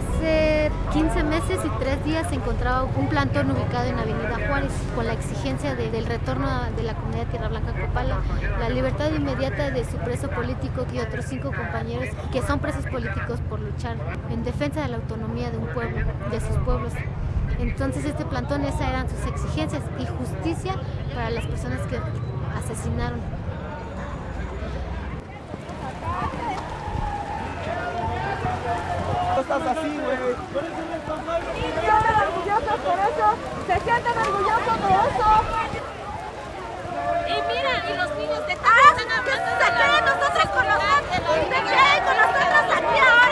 Hace 15 meses y 3 días se encontraba un plantón ubicado en Avenida Juárez con la exigencia del retorno de la comunidad Tierra Blanca Copala, la libertad inmediata de su preso político y otros cinco compañeros que son presos políticos por luchar en defensa de la autonomía de un pueblo, de sus pueblos. Entonces este plantón, esas eran sus exigencias y justicia para las personas que asesinaron estás así, güey. Y se sienten orgullosos por eso, se sienten orgullosos de eso. Y mira, y los niños de ah, ¿qué se creen nosotros con nosotros? ¿Se creen con nosotros aquí ahora?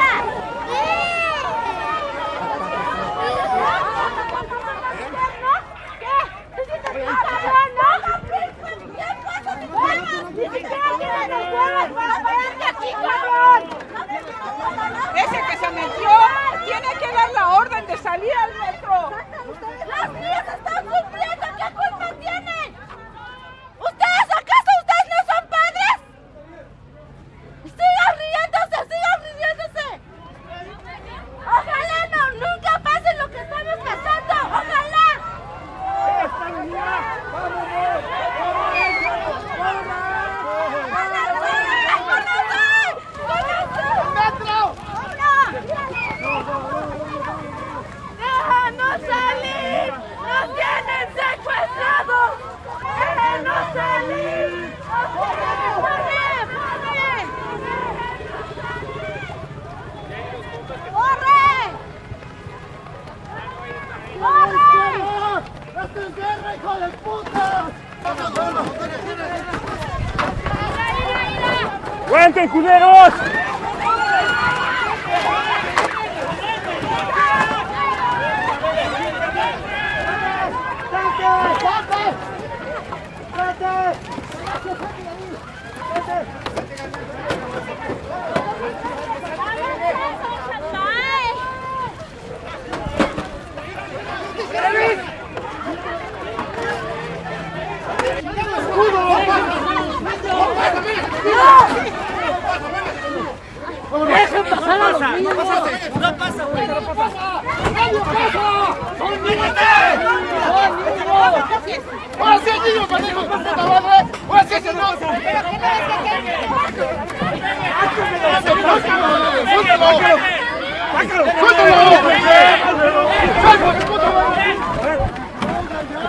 Tiene que dar la orden de salir al metro. ¡Aguanten, culeros! ¡Dejen pasar a los niños! No pasa, güey. ¡No pasa! ¡Nadie pasa! ¡Son niños! ¡Son niños! ¡Ahora sí, niños, pendejos, por puta madre! ¡Ahora sí, niños! ¡Suéltalo! ¡Aquí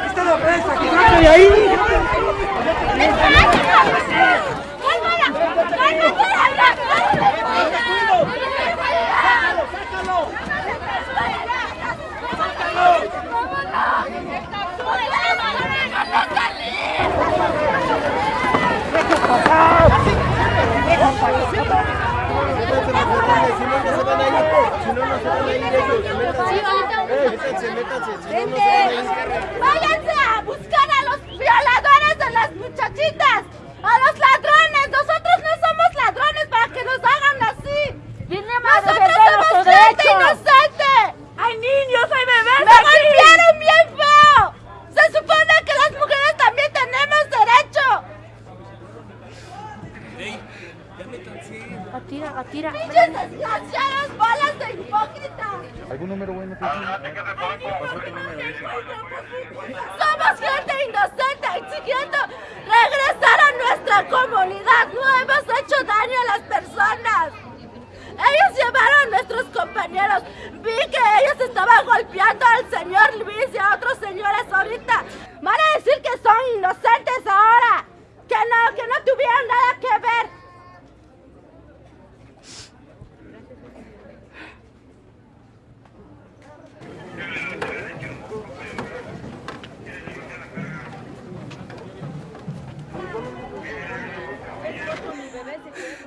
está la prensa! ¡Que saque de ahí! Si no, no se van a ir. Si no, no se van a ir ellos. Métanse, métanse. Si no, no se van a ir. ¡Váyanse a buscar a los violadores de las muchachitas! ¡A los ladrones! ¡Nosotros no somos ladrones para que nos hagan así! ¡Nosotros somos gente inocente! ¡Hay niños, hay bebés! ¡Me golpearon bien feo! ¡Se supone que las mujeres también tenemos derecho! Atira, atira. ¡Pinches desgraciados! ¿Algún número bueno? Somos gente inocente exigiendo regresar a nuestra comunidad. No hemos hecho daño a Elizabeth.